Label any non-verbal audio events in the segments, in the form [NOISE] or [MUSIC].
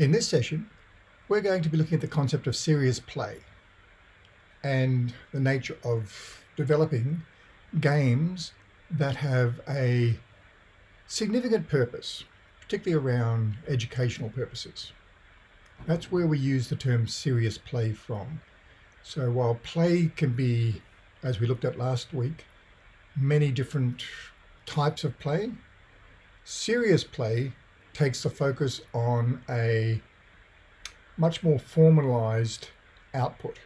In this session, we're going to be looking at the concept of serious play and the nature of developing games that have a significant purpose, particularly around educational purposes. That's where we use the term serious play from. So while play can be, as we looked at last week, many different types of play, serious play takes the focus on a much more formalized output.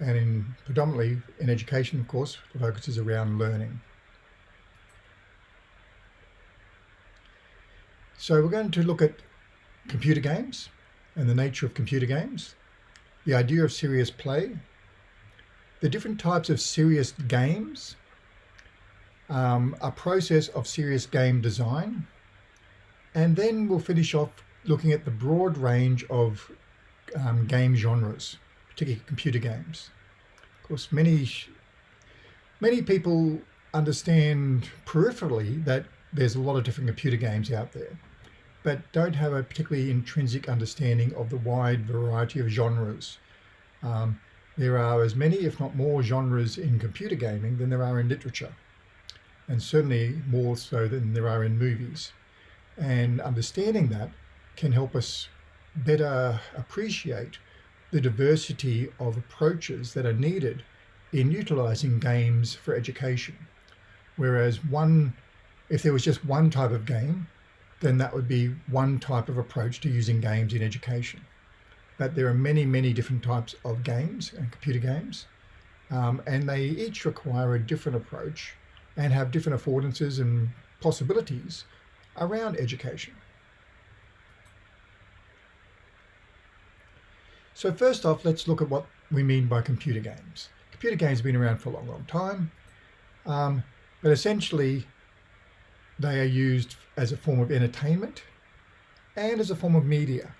And in predominantly in education, of course, the focus is around learning. So we're going to look at computer games and the nature of computer games, the idea of serious play, the different types of serious games, um, a process of serious game design, and then we'll finish off looking at the broad range of um, game genres, particularly computer games. Of course, many, many people understand peripherally that there's a lot of different computer games out there, but don't have a particularly intrinsic understanding of the wide variety of genres. Um, there are as many, if not more, genres in computer gaming than there are in literature, and certainly more so than there are in movies. And understanding that can help us better appreciate the diversity of approaches that are needed in utilizing games for education. Whereas one, if there was just one type of game, then that would be one type of approach to using games in education. But there are many, many different types of games and computer games, um, and they each require a different approach and have different affordances and possibilities around education. So first off, let's look at what we mean by computer games. Computer games have been around for a long, long time, um, but essentially they are used as a form of entertainment and as a form of media.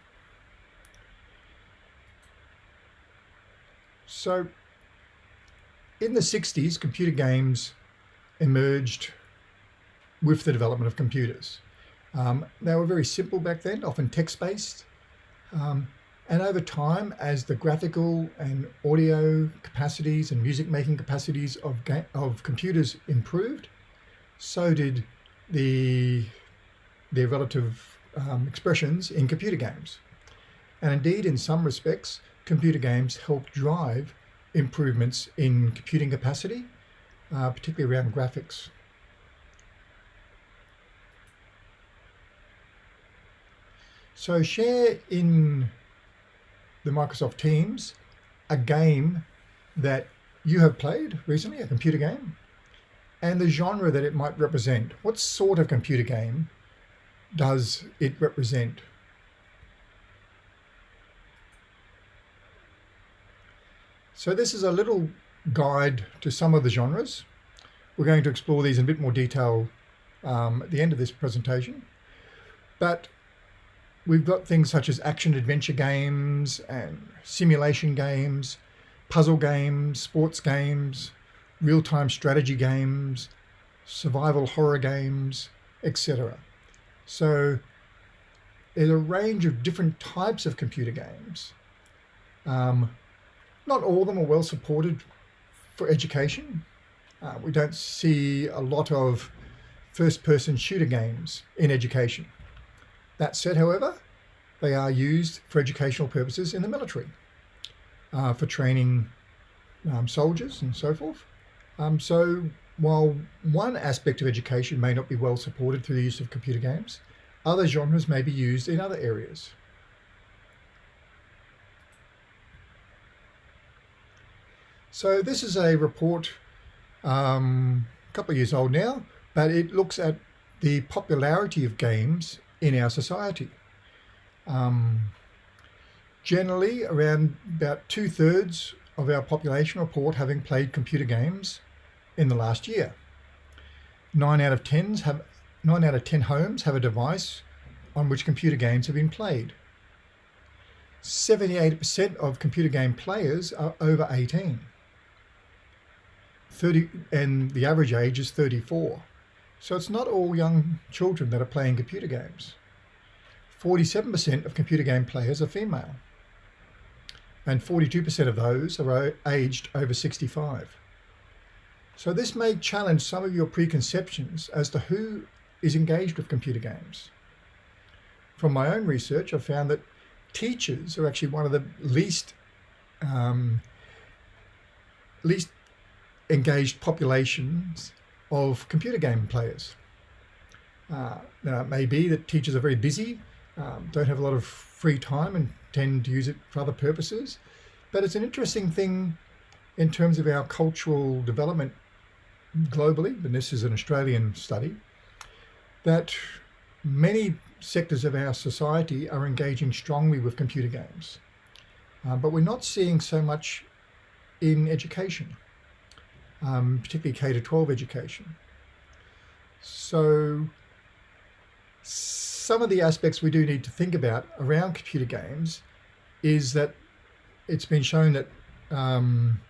So in the 60s, computer games emerged with the development of computers. Um, they were very simple back then, often text-based. Um, and over time, as the graphical and audio capacities and music making capacities of, of computers improved, so did the, their relative um, expressions in computer games. And indeed, in some respects, computer games help drive improvements in computing capacity, uh, particularly around graphics. So share in the Microsoft Teams a game that you have played recently, a computer game, and the genre that it might represent. What sort of computer game does it represent? So this is a little guide to some of the genres. We're going to explore these in a bit more detail um, at the end of this presentation. But we've got things such as action adventure games and simulation games, puzzle games, sports games, real-time strategy games, survival horror games, etc. So there's a range of different types of computer games. Um, not all of them are well supported for education. Uh, we don't see a lot of first-person shooter games in education. That said, however, they are used for educational purposes in the military, uh, for training um, soldiers and so forth. Um, so while one aspect of education may not be well supported through the use of computer games, other genres may be used in other areas. So this is a report, um, a couple of years old now, but it looks at the popularity of games in our society. Um, generally, around about two thirds of our population report having played computer games in the last year. Nine out of tens have nine out of ten homes have a device on which computer games have been played. 78% of computer game players are over 18. 30 and the average age is 34. So it's not all young children that are playing computer games. 47% of computer game players are female, and 42% of those are aged over 65. So this may challenge some of your preconceptions as to who is engaged with computer games. From my own research, I've found that teachers are actually one of the least um, least engaged populations of computer game players. Uh, now, it may be that teachers are very busy, um, don't have a lot of free time and tend to use it for other purposes. But it's an interesting thing in terms of our cultural development globally, and this is an Australian study, that many sectors of our society are engaging strongly with computer games. Uh, but we're not seeing so much in education, um, particularly K to 12 education. So some of the aspects we do need to think about around computer games is that it's been shown that um,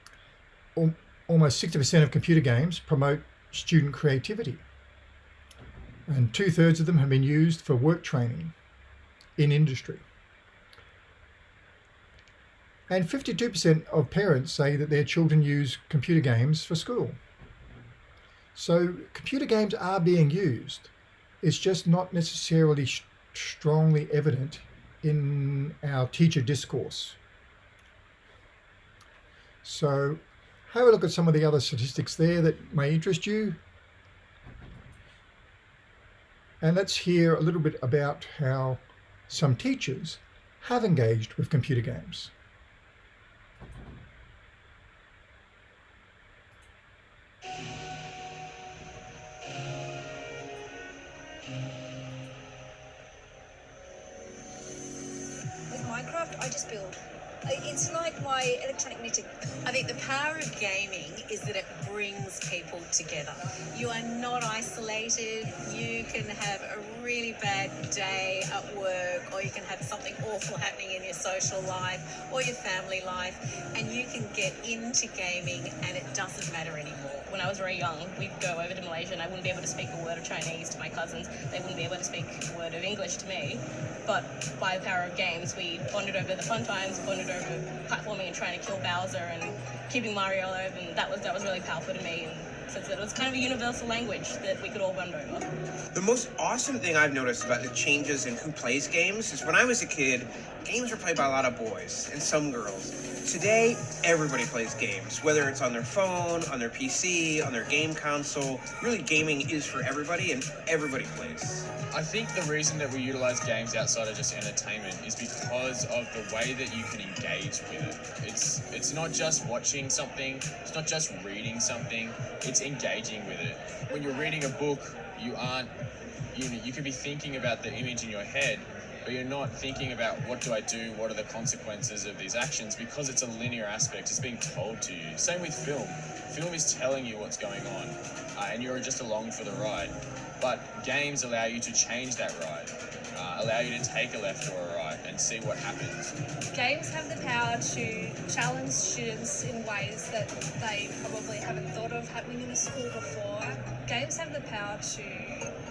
almost 60% of computer games promote student creativity. And two thirds of them have been used for work training in industry. And 52% of parents say that their children use computer games for school. So computer games are being used. It's just not necessarily strongly evident in our teacher discourse. So have a look at some of the other statistics there that may interest you. And let's hear a little bit about how some teachers have engaged with computer games. With Minecraft, I just build it's like my electronic knitting. I think the power of gaming is that it brings people together. You are not isolated. You can have a really bad day at work, or you can have something awful happening in your social life or your family life, and you can get into gaming and it doesn't matter anymore. When I was very young, we'd go over to Malaysia and I wouldn't be able to speak a word of Chinese to my cousins. They wouldn't be able to speak a word of English to me. But by the power of games, we bonded over the fun times, bonded over platforming and trying to kill Bowser and keeping Mario alive, and that was that was really powerful to me. And since it was kind of a universal language that we could all bond over. The most awesome thing I've noticed about the changes in who plays games is when I was a kid, games were played by a lot of boys and some girls. Today, everybody plays games, whether it's on their phone, on their PC, on their game console. Really, gaming is for everybody, and everybody plays. I think the reason that we utilize games outside of just entertainment is because of the way that you can engage with it. It's it's not just watching something, it's not just reading something, it's engaging with it. When you're reading a book, you aren't you know, you could be thinking about the image in your head, but you're not thinking about what do I do, what are the consequences of these actions, because it's a linear aspect, it's being told to you. Same with film. Film is telling you what's going on, uh, and you're just along for the ride. But games allow you to change that ride, uh, allow you to take a left or a right and see what happens. Games have the power to challenge students in ways that they probably haven't thought of happening in a school before. Games have the power to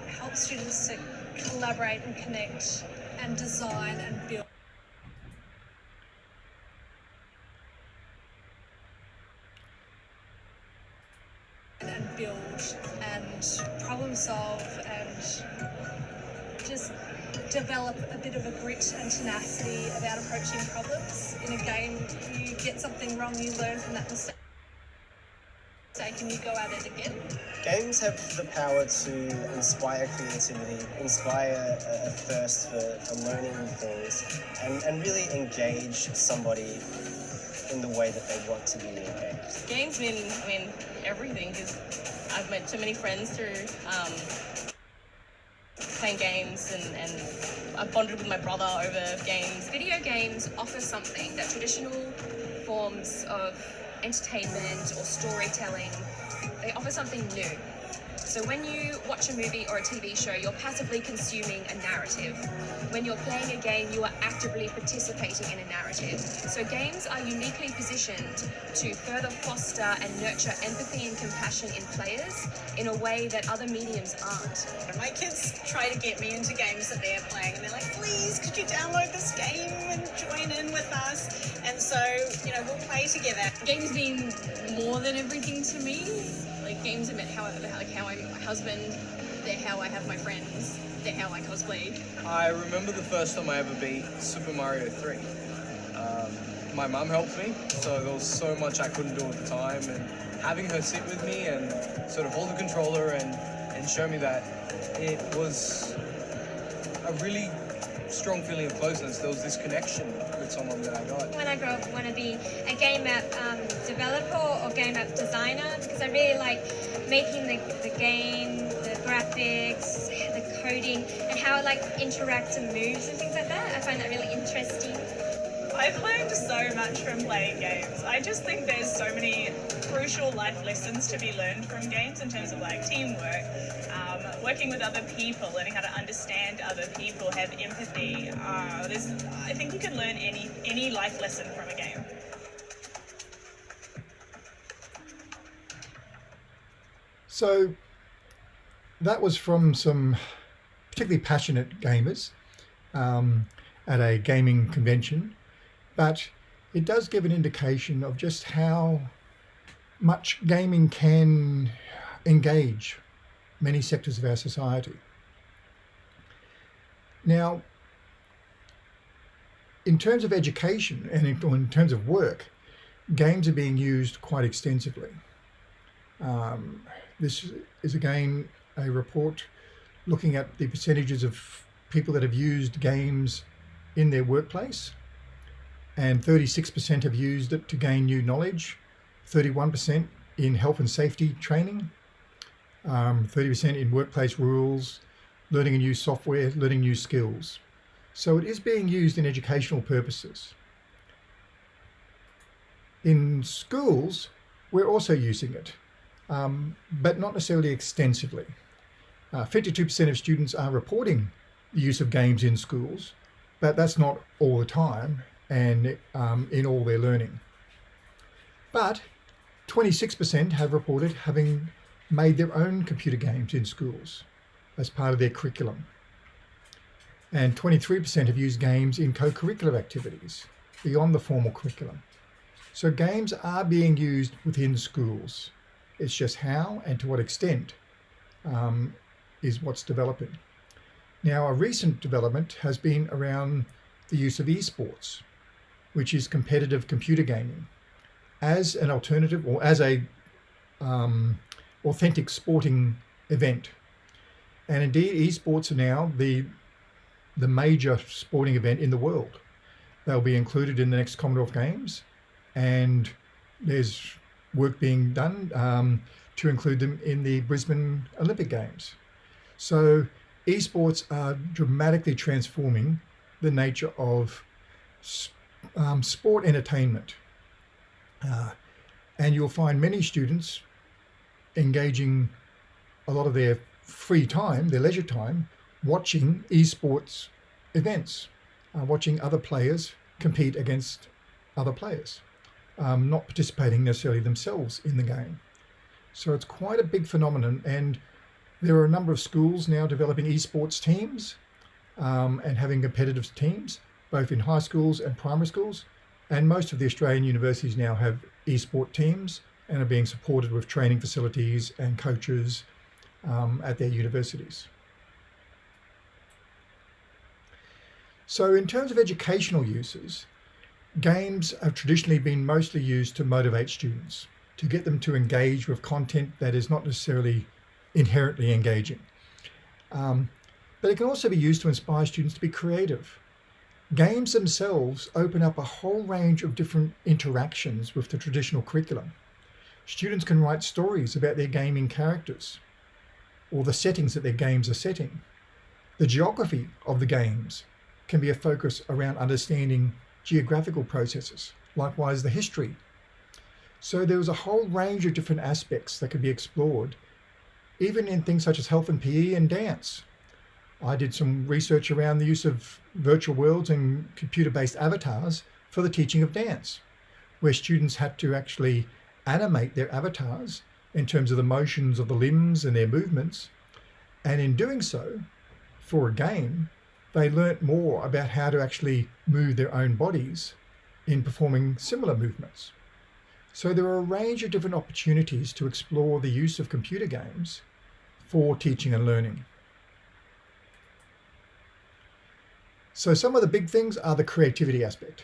help students to collaborate and connect and design and build. and build and problem solve and just develop a bit of a grit and tenacity about approaching problems. In a game, you get something wrong, you learn from that mistake and you go at it again. Games have the power to inspire creativity, inspire a, a thirst for, for learning new things, and, and really engage somebody in the way that they want to be engaged. Games mean, I mean everything because I've met so many friends through um, playing games and, and I've bonded with my brother over games. Video games offer something that traditional forms of entertainment or storytelling, they offer something new. So when you watch a movie or a TV show, you're passively consuming a narrative. When you're playing a game, you are actively participating in a narrative. So games are uniquely positioned to further foster and nurture empathy and compassion in players in a way that other mediums aren't. My kids try to get me into games that they're playing and they're like, please, could you download this game and join in with us? And so, you know, we'll play together. Games mean more than everything to me. Games how, like how I'm my husband, they're how I have my friends, they're how I cosplay. I remember the first time I ever beat Super Mario 3. Um, my mum helped me, so there was so much I couldn't do at the time, and having her sit with me and sort of hold the controller and, and show me that it was a really strong feeling of closeness. There was this connection with someone that I got. When I grow up, I want to be a game app um, developer or game app designer because I really like making the, the game, the graphics, the coding, and how it like interacts and moves and things like that. I find that really interesting. I've learned so much from playing games. I just think there's so many crucial life lessons to be learned from games in terms of like teamwork, working with other people, learning how to understand other people, have empathy. Uh, I think you can learn any any life lesson from a game. So that was from some particularly passionate gamers um, at a gaming convention, but it does give an indication of just how much gaming can engage many sectors of our society. Now, in terms of education and in, in terms of work, games are being used quite extensively. Um, this is again a report looking at the percentages of people that have used games in their workplace and 36% have used it to gain new knowledge, 31% in health and safety training, 30% um, in workplace rules, learning a new software, learning new skills. So it is being used in educational purposes. In schools, we're also using it, um, but not necessarily extensively. 52% uh, of students are reporting the use of games in schools, but that's not all the time and um, in all their learning. But 26% have reported having made their own computer games in schools as part of their curriculum. And 23% have used games in co-curricular activities beyond the formal curriculum. So games are being used within schools. It's just how and to what extent um, is what's developing. Now, a recent development has been around the use of esports, which is competitive computer gaming, as an alternative or as a um, authentic sporting event. And indeed, esports are now the, the major sporting event in the world. They'll be included in the next Commonwealth Games and there's work being done um, to include them in the Brisbane Olympic Games. So esports are dramatically transforming the nature of um, sport entertainment. Uh, and you'll find many students engaging a lot of their free time, their leisure time, watching esports events, uh, watching other players compete against other players, um, not participating necessarily themselves in the game. So it's quite a big phenomenon and there are a number of schools now developing esports teams um, and having competitive teams, both in high schools and primary schools. And most of the Australian universities now have esport teams and are being supported with training facilities and coaches um, at their universities. So in terms of educational uses, games have traditionally been mostly used to motivate students, to get them to engage with content that is not necessarily inherently engaging. Um, but it can also be used to inspire students to be creative. Games themselves open up a whole range of different interactions with the traditional curriculum. Students can write stories about their gaming characters or the settings that their games are setting. The geography of the games can be a focus around understanding geographical processes, likewise the history. So there was a whole range of different aspects that could be explored, even in things such as health and PE and dance. I did some research around the use of virtual worlds and computer-based avatars for the teaching of dance, where students had to actually animate their avatars in terms of the motions of the limbs and their movements. And in doing so, for a game, they learnt more about how to actually move their own bodies in performing similar movements. So there are a range of different opportunities to explore the use of computer games for teaching and learning. So some of the big things are the creativity aspect.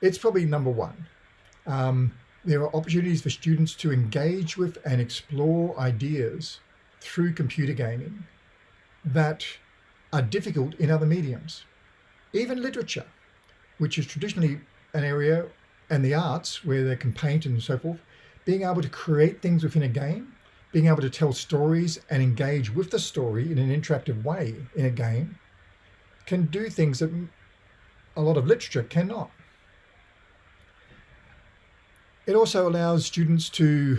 It's probably number one. Um, there are opportunities for students to engage with and explore ideas through computer gaming that are difficult in other mediums. Even literature, which is traditionally an area, and the arts where they can paint and so forth, being able to create things within a game, being able to tell stories and engage with the story in an interactive way in a game, can do things that a lot of literature cannot. It also allows students to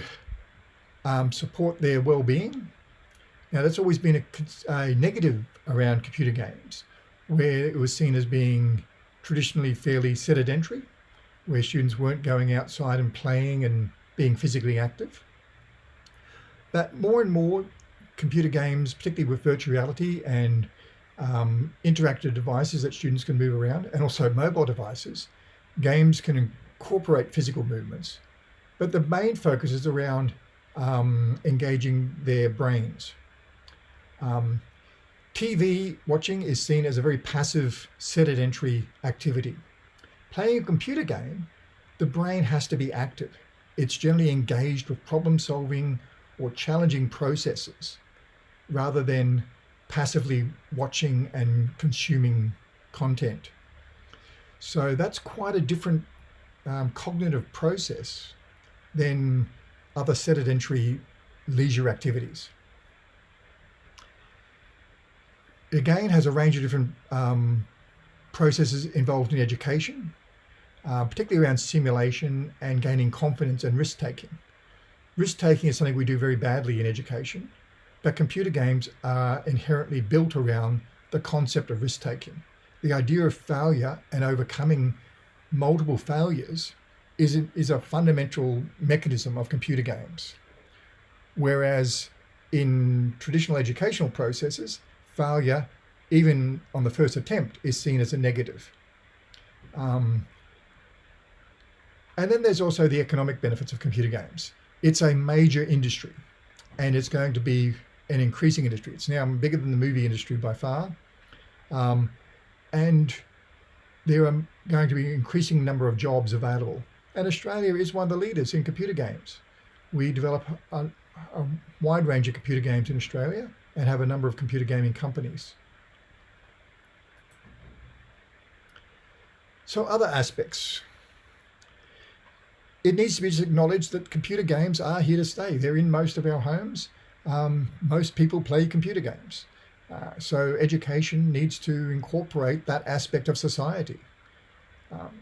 um, support their well-being. Now that's always been a, a negative around computer games, where it was seen as being traditionally fairly sedentary, where students weren't going outside and playing and being physically active. But more and more computer games, particularly with virtual reality and um, interactive devices that students can move around, and also mobile devices, games can incorporate physical movements, but the main focus is around um, engaging their brains. Um, TV watching is seen as a very passive sedentary activity. Playing a computer game, the brain has to be active. It's generally engaged with problem solving or challenging processes rather than passively watching and consuming content. So that's quite a different um, cognitive process than other sedentary leisure activities. Again, has a range of different um, processes involved in education, uh, particularly around simulation and gaining confidence and risk-taking. Risk-taking is something we do very badly in education, but computer games are inherently built around the concept of risk-taking. The idea of failure and overcoming multiple failures is a, is a fundamental mechanism of computer games. Whereas in traditional educational processes, failure, even on the first attempt, is seen as a negative. Um, and then there's also the economic benefits of computer games. It's a major industry and it's going to be an increasing industry. It's now bigger than the movie industry by far. Um, and there are going to be an increasing number of jobs available and Australia is one of the leaders in computer games. We develop a, a wide range of computer games in Australia and have a number of computer gaming companies. So other aspects. It needs to be acknowledged that computer games are here to stay. They're in most of our homes. Um, most people play computer games. Uh, so education needs to incorporate that aspect of society. Um,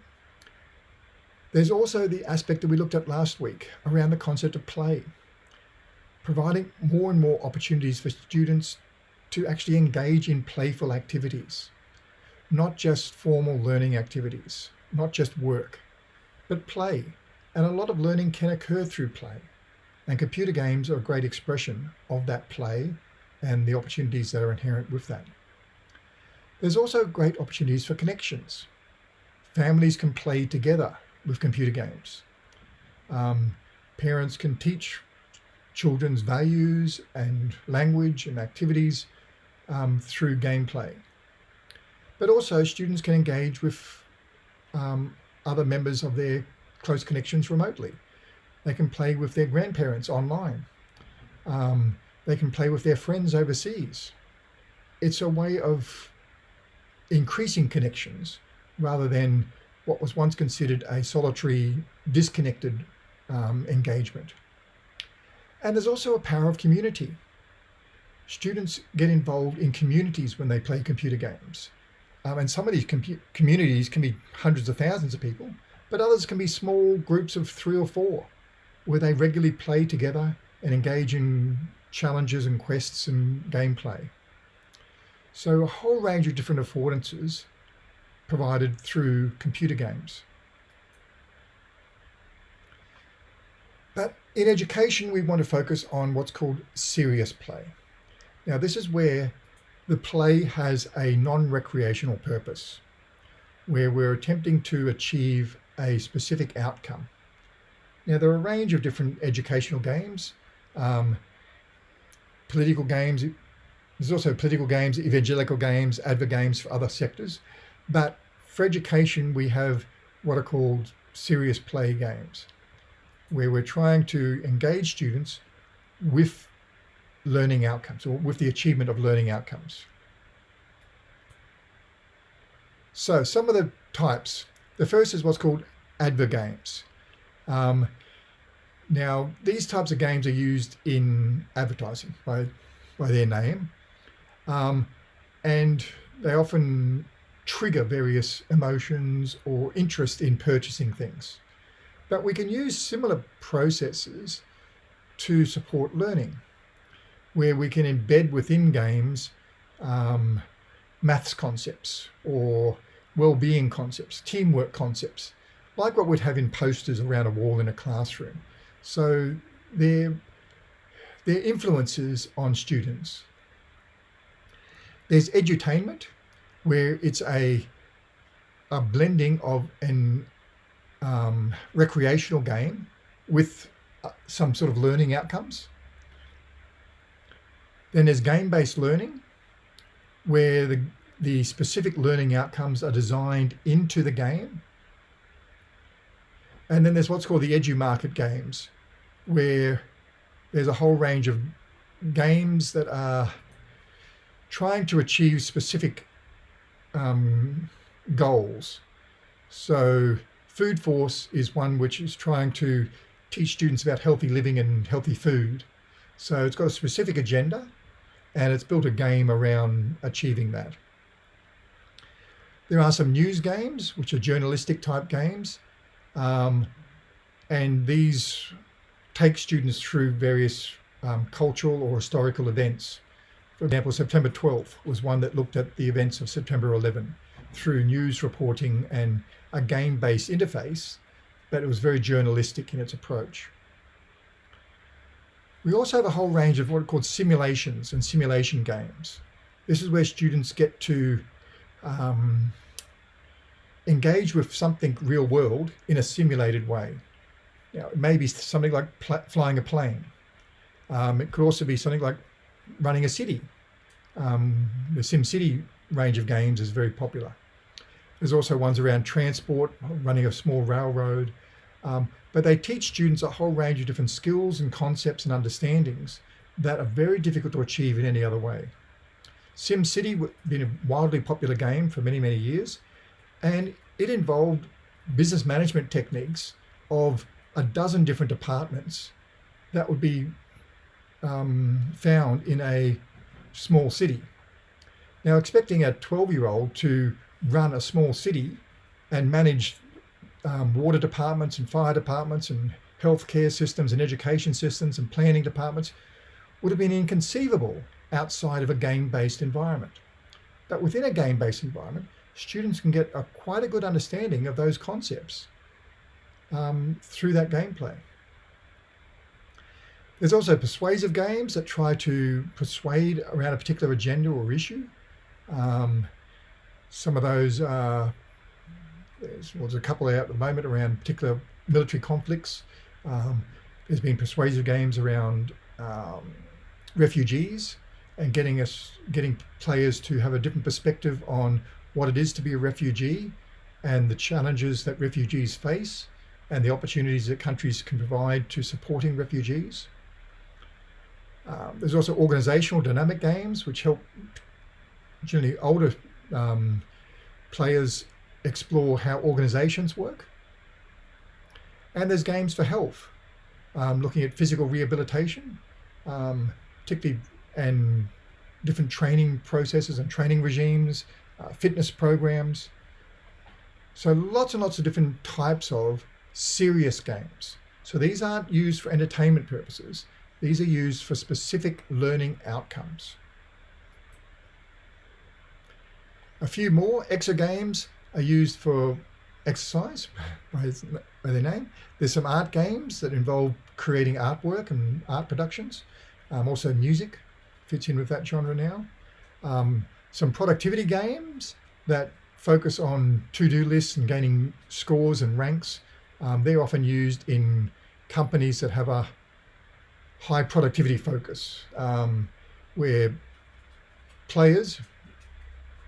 there's also the aspect that we looked at last week around the concept of play, providing more and more opportunities for students to actually engage in playful activities, not just formal learning activities, not just work, but play. And a lot of learning can occur through play. And computer games are a great expression of that play and the opportunities that are inherent with that. There's also great opportunities for connections. Families can play together with computer games. Um, parents can teach children's values and language and activities um, through gameplay. But also students can engage with um, other members of their close connections remotely. They can play with their grandparents online. Um, they can play with their friends overseas. It's a way of increasing connections rather than what was once considered a solitary, disconnected um, engagement. And there's also a power of community. Students get involved in communities when they play computer games. Um, and some of these communities can be hundreds of thousands of people, but others can be small groups of three or four where they regularly play together and engage in challenges and quests and gameplay. So a whole range of different affordances provided through computer games. But in education, we want to focus on what's called serious play. Now, this is where the play has a non-recreational purpose, where we're attempting to achieve a specific outcome. Now, there are a range of different educational games, um, political games. There's also political games, evangelical games, advert games for other sectors. But for education, we have what are called serious play games, where we're trying to engage students with learning outcomes or with the achievement of learning outcomes. So some of the types. The first is what's called adver games. Um, now, these types of games are used in advertising by, by their name, um, and they often trigger various emotions or interest in purchasing things. But we can use similar processes to support learning, where we can embed within games um, maths concepts or well-being concepts, teamwork concepts, like what we'd have in posters around a wall in a classroom. So their, their influences on students. There's edutainment, where it's a, a blending of an um, recreational game with uh, some sort of learning outcomes. Then there's game-based learning, where the, the specific learning outcomes are designed into the game. And then there's what's called the edu-market games, where there's a whole range of games that are trying to achieve specific um, goals. So Food Force is one which is trying to teach students about healthy living and healthy food. So it's got a specific agenda and it's built a game around achieving that. There are some news games, which are journalistic type games. Um, and these take students through various um, cultural or historical events. For example, September 12th was one that looked at the events of September 11 through news reporting and a game-based interface, but it was very journalistic in its approach. We also have a whole range of what are called simulations and simulation games. This is where students get to um, engage with something real world in a simulated way. You know, it may be something like flying a plane. Um, it could also be something like running a city. Um, the SimCity range of games is very popular. There's also ones around transport, running a small railroad, um, but they teach students a whole range of different skills and concepts and understandings that are very difficult to achieve in any other way. SimCity been a wildly popular game for many, many years, and it involved business management techniques of a dozen different departments that would be um, found in a small city. Now, expecting a 12-year-old to run a small city and manage um, water departments and fire departments and healthcare systems and education systems and planning departments would have been inconceivable outside of a game-based environment. But within a game-based environment, students can get a, quite a good understanding of those concepts um, through that gameplay. There's also persuasive games that try to persuade around a particular agenda or issue. Um, some of those, uh, there's, well, there's a couple out at the moment around particular military conflicts. Um, there's been persuasive games around um, refugees and getting us, getting players to have a different perspective on what it is to be a refugee and the challenges that refugees face and the opportunities that countries can provide to supporting refugees. Um, there's also organizational dynamic games, which help generally older um, players explore how organizations work. And there's games for health, um, looking at physical rehabilitation, um, particularly and different training processes and training regimes, uh, fitness programs. So lots and lots of different types of serious games. So these aren't used for entertainment purposes. These are used for specific learning outcomes. A few more exergames are used for exercise [LAUGHS] by, by their name. There's some art games that involve creating artwork and art productions. Um, also music fits in with that genre now. Um, some productivity games that focus on to-do lists and gaining scores and ranks. Um, they're often used in companies that have a high productivity focus, um, where players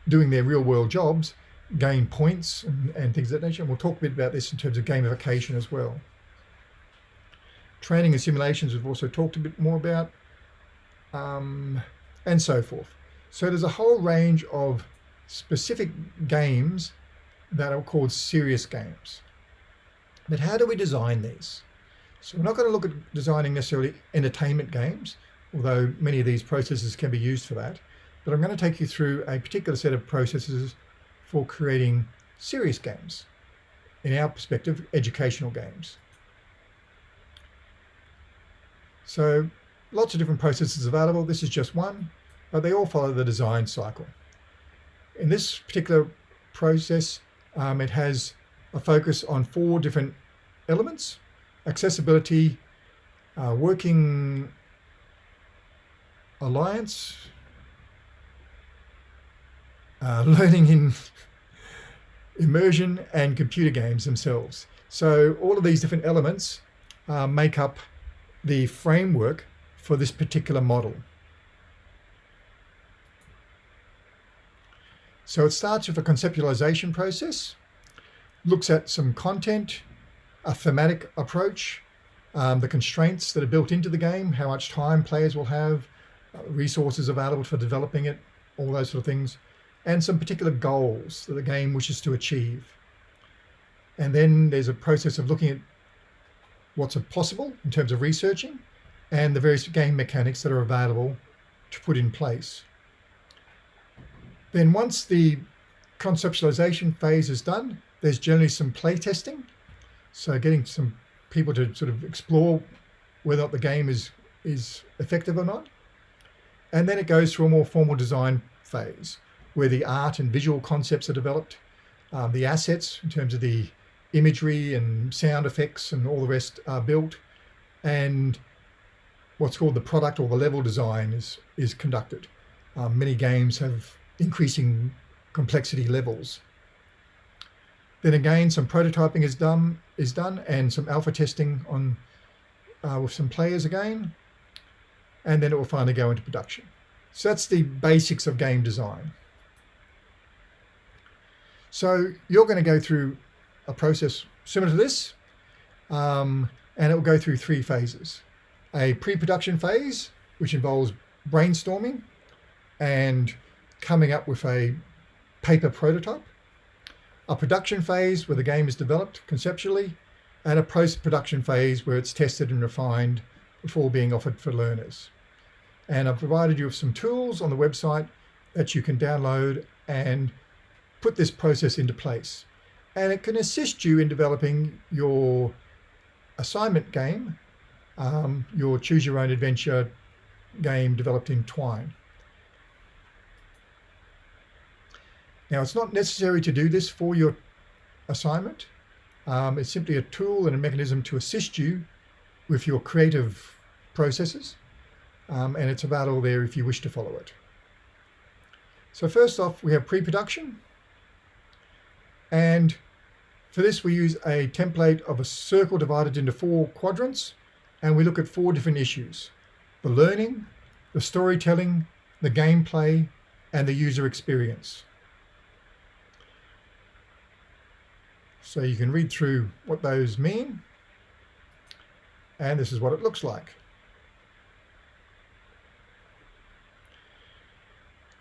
doing their real world jobs gain points and, and things of that nature. And we'll talk a bit about this in terms of gamification as well. Training and simulations we've also talked a bit more about, um, and so forth. So there's a whole range of specific games that are called serious games. But how do we design these? So we're not going to look at designing necessarily entertainment games, although many of these processes can be used for that. But I'm going to take you through a particular set of processes for creating serious games. In our perspective, educational games. So lots of different processes available. This is just one, but they all follow the design cycle. In this particular process, um, it has a focus on four different elements, accessibility, uh, working alliance, uh, [LAUGHS] learning in immersion and computer games themselves. So all of these different elements uh, make up the framework for this particular model. So it starts with a conceptualization process, looks at some content, a thematic approach, um, the constraints that are built into the game, how much time players will have, uh, resources available for developing it, all those sort of things, and some particular goals that the game wishes to achieve. And then there's a process of looking at what's possible in terms of researching and the various game mechanics that are available to put in place. Then once the conceptualization phase is done, there's generally some play testing. So getting some people to sort of explore whether or not the game is, is effective or not. And then it goes through a more formal design phase where the art and visual concepts are developed, um, the assets in terms of the imagery and sound effects and all the rest are built, and what's called the product or the level design is, is conducted. Um, many games have increasing complexity levels. Then again, some prototyping is done, is done and some alpha testing on uh, with some players again, and then it will finally go into production. So that's the basics of game design. So you're going to go through a process similar to this, um, and it will go through three phases. A pre-production phase, which involves brainstorming and coming up with a paper prototype, a production phase where the game is developed conceptually, and a post-production phase where it's tested and refined before being offered for learners. And I've provided you with some tools on the website that you can download and put this process into place. And it can assist you in developing your assignment game, um, your choose your own adventure game developed in Twine. Now, it's not necessary to do this for your assignment. Um, it's simply a tool and a mechanism to assist you with your creative processes. Um, and it's about all there if you wish to follow it. So first off, we have pre-production. And for this, we use a template of a circle divided into four quadrants. And we look at four different issues. The learning, the storytelling, the gameplay, and the user experience. So you can read through what those mean. And this is what it looks like.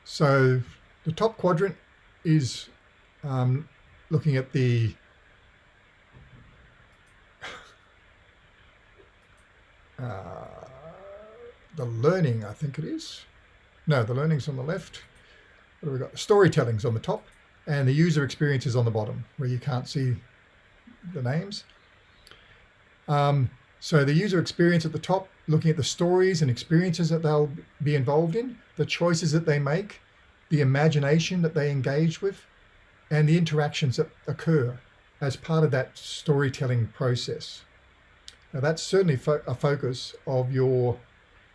So the top quadrant is um, looking at the [LAUGHS] uh, the learning, I think it is. No, the learning's on the left. What have we got? Storytelling's on the top and the user experience is on the bottom where you can't see the names. Um, so the user experience at the top, looking at the stories and experiences that they'll be involved in, the choices that they make, the imagination that they engage with, and the interactions that occur as part of that storytelling process. Now that's certainly fo a focus of your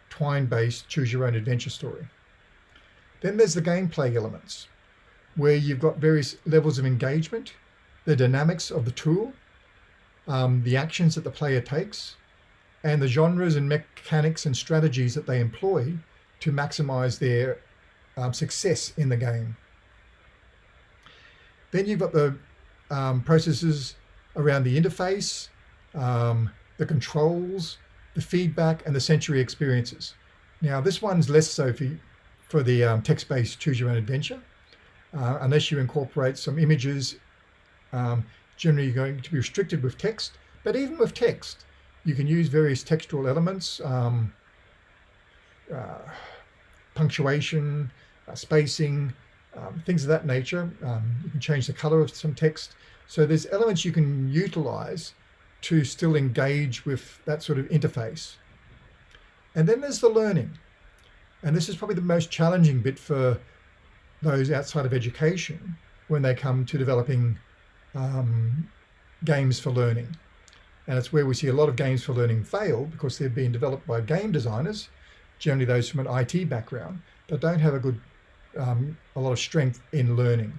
Twine-based choose your own adventure story. Then there's the gameplay elements where you've got various levels of engagement, the dynamics of the tool, um, the actions that the player takes, and the genres and mechanics and strategies that they employ to maximize their um, success in the game. Then you've got the um, processes around the interface, um, the controls, the feedback, and the sensory experiences. Now, this one's less so for, for the um, text-based choose your own adventure, uh, unless you incorporate some images. Um, generally, you're going to be restricted with text, but even with text, you can use various textual elements, um, uh, punctuation, uh, spacing, um, things of that nature. Um, you can change the color of some text. So there's elements you can utilize to still engage with that sort of interface. And then there's the learning. And this is probably the most challenging bit for those outside of education when they come to developing um, games for learning. And it's where we see a lot of games for learning fail because they've been developed by game designers, generally those from an IT background, that don't have a good, um, a lot of strength in learning.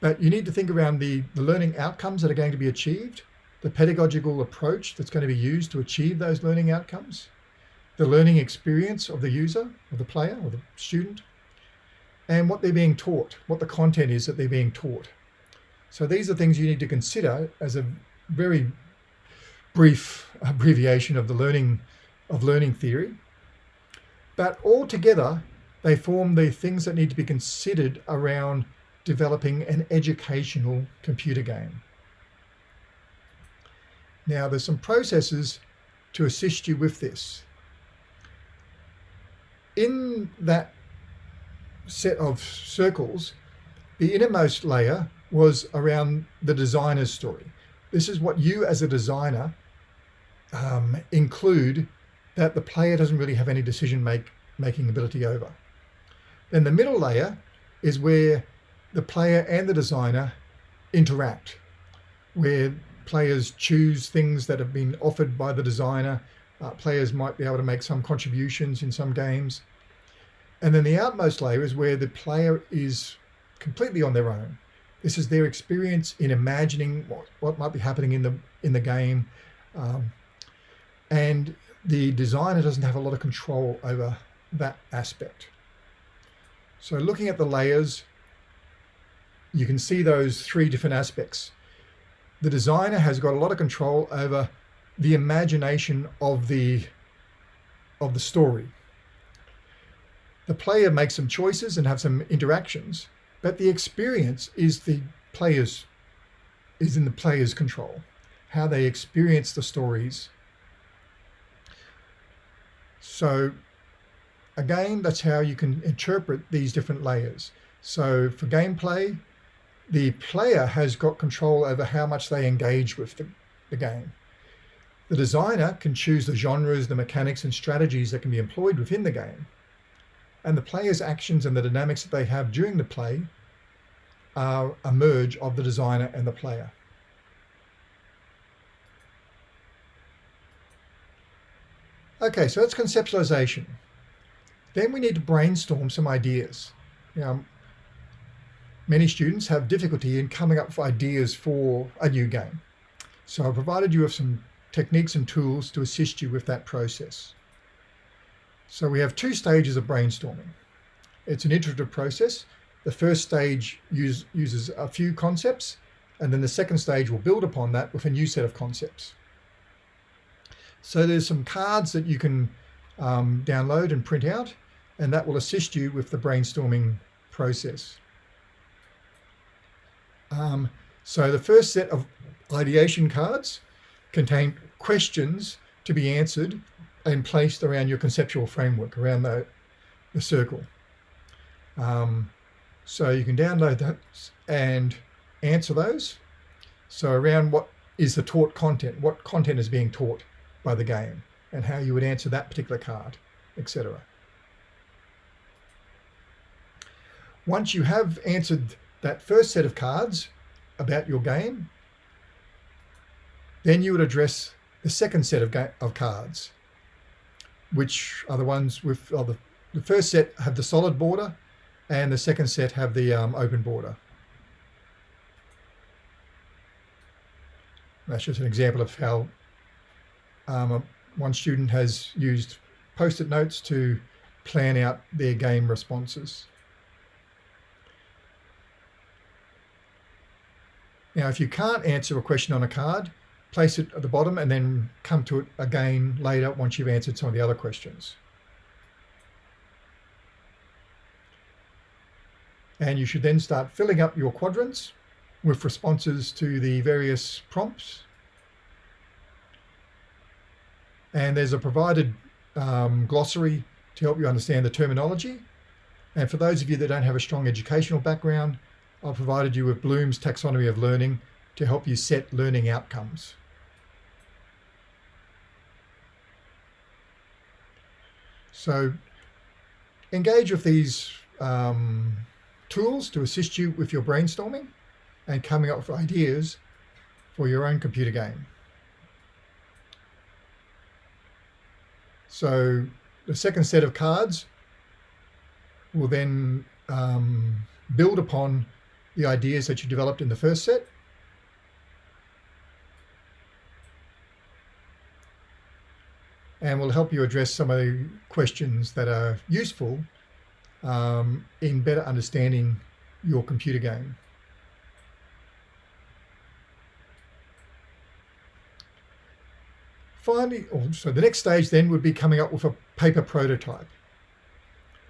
But you need to think around the, the learning outcomes that are going to be achieved, the pedagogical approach that's going to be used to achieve those learning outcomes, the learning experience of the user, of the player, or the student, and what they're being taught, what the content is that they're being taught. So these are things you need to consider as a very brief abbreviation of the learning of learning theory. But altogether, they form the things that need to be considered around developing an educational computer game. Now, there's some processes to assist you with this. In that set of circles, the innermost layer was around the designer's story. This is what you as a designer um, include that the player doesn't really have any decision make, making ability over. Then the middle layer is where the player and the designer interact, where players choose things that have been offered by the designer. Uh, players might be able to make some contributions in some games. And then the outmost layer is where the player is completely on their own. This is their experience in imagining what, what might be happening in the in the game. Um, and the designer doesn't have a lot of control over that aspect. So looking at the layers, you can see those three different aspects. The designer has got a lot of control over the imagination of the of the story. The player makes some choices and have some interactions, but the experience is the player's is in the player's control. How they experience the stories. So again, that's how you can interpret these different layers. So for gameplay, the player has got control over how much they engage with the, the game. The designer can choose the genres, the mechanics and strategies that can be employed within the game and the player's actions and the dynamics that they have during the play are a merge of the designer and the player. Okay, so that's conceptualization. Then we need to brainstorm some ideas. Now, many students have difficulty in coming up with ideas for a new game. So I provided you with some techniques and tools to assist you with that process. So we have two stages of brainstorming. It's an iterative process. The first stage use, uses a few concepts, and then the second stage will build upon that with a new set of concepts. So there's some cards that you can um, download and print out, and that will assist you with the brainstorming process. Um, so the first set of ideation cards contain questions to be answered and placed around your conceptual framework, around the, the circle. Um, so you can download that and answer those. So around what is the taught content, what content is being taught by the game and how you would answer that particular card, etc. Once you have answered that first set of cards about your game, then you would address the second set of, of cards which are the ones with oh, the, the first set have the solid border and the second set have the um, open border. That's just an example of how um, one student has used post-it notes to plan out their game responses. Now, if you can't answer a question on a card, place it at the bottom and then come to it again later once you've answered some of the other questions. And you should then start filling up your quadrants with responses to the various prompts. And there's a provided um, glossary to help you understand the terminology. And for those of you that don't have a strong educational background, I've provided you with Bloom's taxonomy of learning to help you set learning outcomes. So engage with these um, tools to assist you with your brainstorming and coming up with ideas for your own computer game. So the second set of cards will then um, build upon the ideas that you developed in the first set. And will help you address some of the questions that are useful um, in better understanding your computer game. Finally, oh, so the next stage then would be coming up with a paper prototype.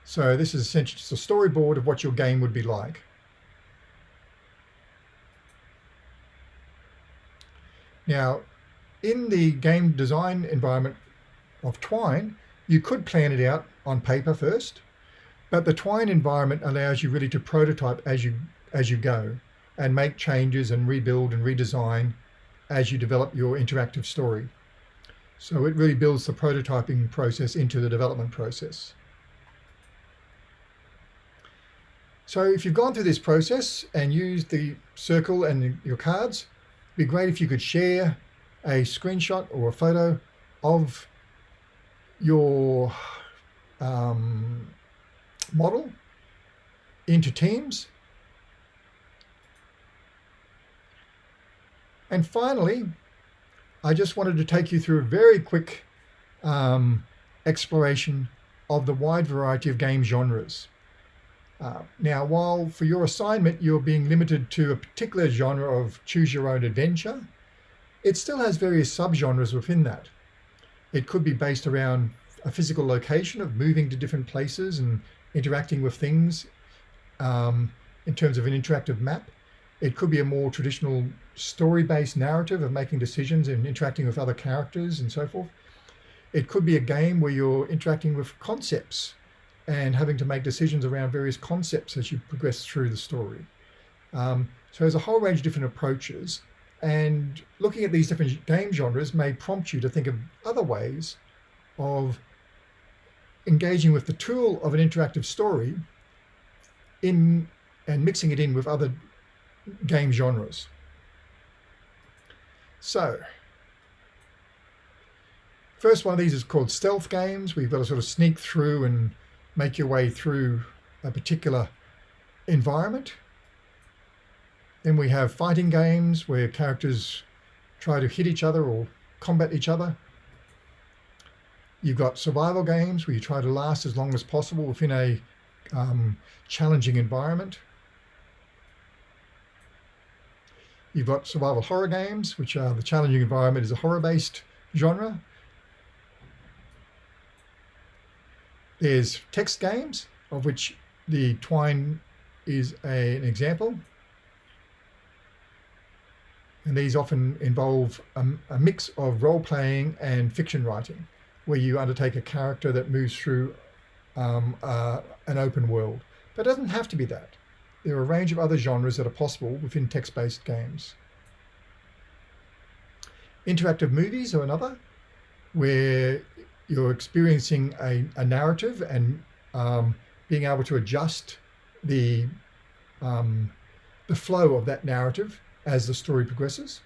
So this is essentially just a storyboard of what your game would be like. Now, in the game design environment of Twine, you could plan it out on paper first, but the Twine environment allows you really to prototype as you as you go and make changes and rebuild and redesign as you develop your interactive story. So it really builds the prototyping process into the development process. So if you've gone through this process and used the circle and your cards, it'd be great if you could share a screenshot or a photo of your um, model into teams. And finally, I just wanted to take you through a very quick um, exploration of the wide variety of game genres. Uh, now, while for your assignment you're being limited to a particular genre of choose your own adventure, it still has various subgenres within that. It could be based around a physical location of moving to different places and interacting with things um, in terms of an interactive map. It could be a more traditional story-based narrative of making decisions and interacting with other characters and so forth. It could be a game where you're interacting with concepts and having to make decisions around various concepts as you progress through the story. Um, so there's a whole range of different approaches and looking at these different game genres may prompt you to think of other ways of engaging with the tool of an interactive story in and mixing it in with other game genres. So, first one of these is called stealth games, you've got to sort of sneak through and make your way through a particular environment. Then we have fighting games where characters try to hit each other or combat each other. You've got survival games where you try to last as long as possible within a um, challenging environment. You've got survival horror games, which are the challenging environment is a horror-based genre. There's text games, of which the Twine is a, an example. And these often involve a, a mix of role-playing and fiction writing where you undertake a character that moves through um, uh, an open world. But it doesn't have to be that. There are a range of other genres that are possible within text-based games. Interactive movies are another, where you're experiencing a, a narrative and um, being able to adjust the, um, the flow of that narrative as the story progresses.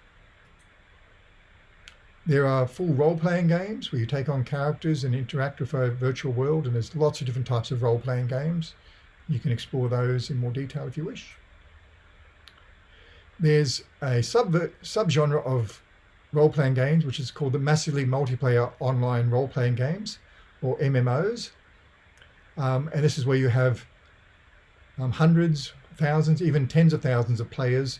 There are full role-playing games where you take on characters and interact with a virtual world, and there's lots of different types of role-playing games. You can explore those in more detail if you wish. There's a sub subgenre of role-playing games, which is called the Massively Multiplayer Online Role-Playing Games, or MMOs. Um, and this is where you have um, hundreds, thousands, even tens of thousands of players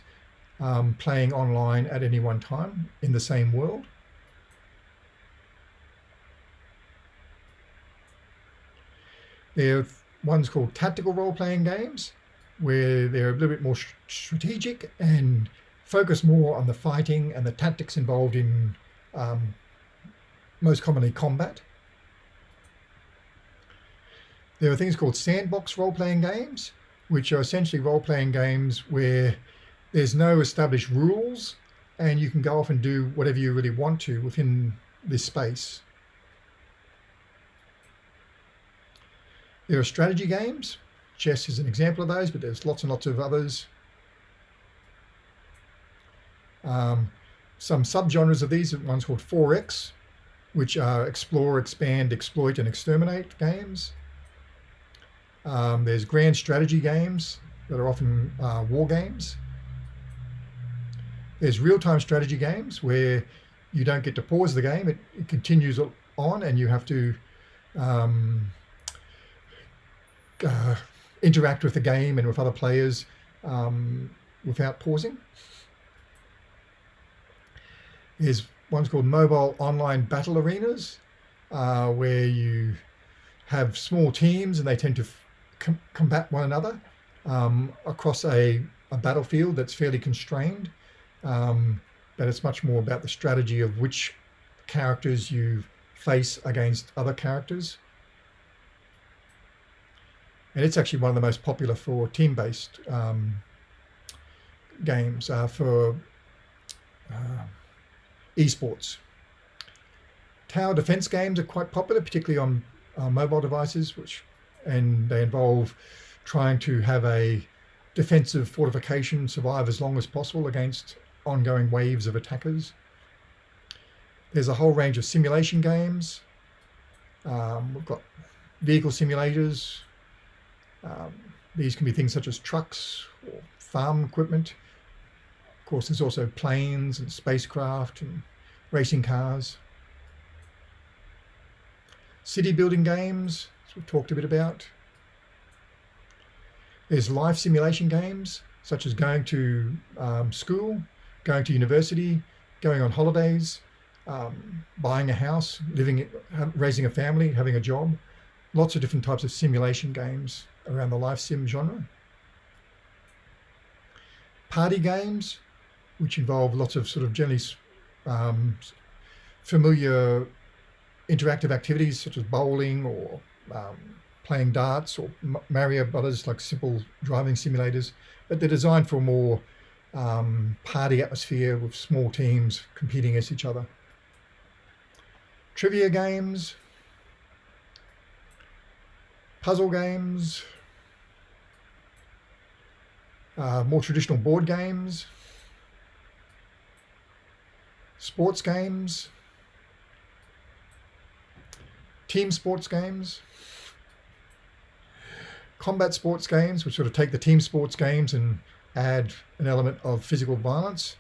um, playing online at any one time in the same world. There are ones called tactical role-playing games, where they're a little bit more strategic and focus more on the fighting and the tactics involved in um, most commonly combat. There are things called sandbox role-playing games, which are essentially role-playing games where there's no established rules and you can go off and do whatever you really want to within this space. There are strategy games. Chess is an example of those, but there's lots and lots of others. Um, some subgenres of these, are one's called 4X, which are explore, expand, exploit, and exterminate games. Um, there's grand strategy games that are often uh, war games. There's real-time strategy games where you don't get to pause the game. It, it continues on and you have to um, uh, interact with the game and with other players um, without pausing. There's one's called mobile online battle arenas, uh, where you have small teams and they tend to com combat one another um, across a, a, battlefield that's fairly constrained. Um, but it's much more about the strategy of which characters you face against other characters. And it's actually one of the most popular for team-based um, games uh, for uh, esports. Tower defense games are quite popular, particularly on uh, mobile devices, which and they involve trying to have a defensive fortification survive as long as possible against ongoing waves of attackers. There's a whole range of simulation games. Um, we've got vehicle simulators. Um, these can be things such as trucks or farm equipment. Of course, there's also planes and spacecraft and racing cars. City building games, as we've talked a bit about. There's life simulation games, such as going to um, school, going to university, going on holidays, um, buying a house, living, raising a family, having a job. Lots of different types of simulation games around the life sim genre. Party games, which involve lots of sort of generally um, familiar interactive activities such as bowling or um, playing darts or Mario Brothers, like simple driving simulators, but they're designed for more um, party atmosphere with small teams competing against each other. Trivia games, puzzle games, uh, more traditional board games, sports games, team sports games, combat sports games, which sort of take the team sports games and add an element of physical violence,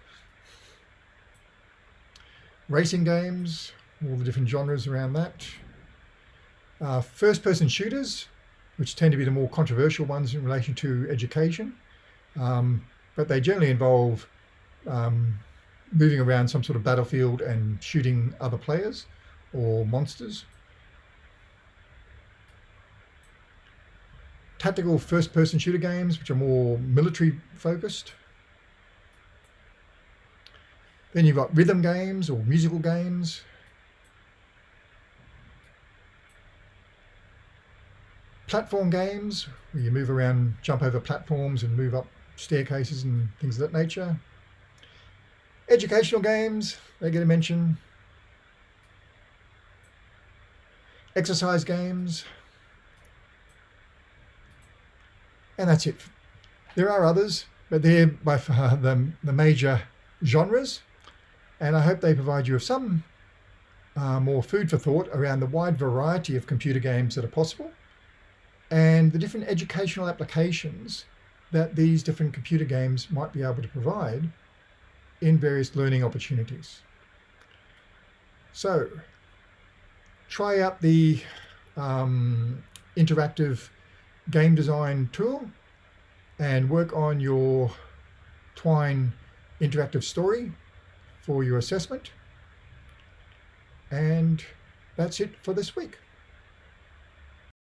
racing games, all the different genres around that, uh, first-person shooters, which tend to be the more controversial ones in relation to education, um, but they generally involve um, moving around some sort of battlefield and shooting other players or monsters. Tactical first-person shooter games, which are more military focused. Then you've got rhythm games or musical games. Platform games, where you move around, jump over platforms and move up staircases and things of that nature. Educational games, they get a mention. Exercise games. And that's it. There are others, but they're by far the, the major genres. And I hope they provide you with some uh, more food for thought around the wide variety of computer games that are possible and the different educational applications that these different computer games might be able to provide in various learning opportunities. So try out the um, interactive game design tool and work on your Twine interactive story for your assessment. And that's it for this week.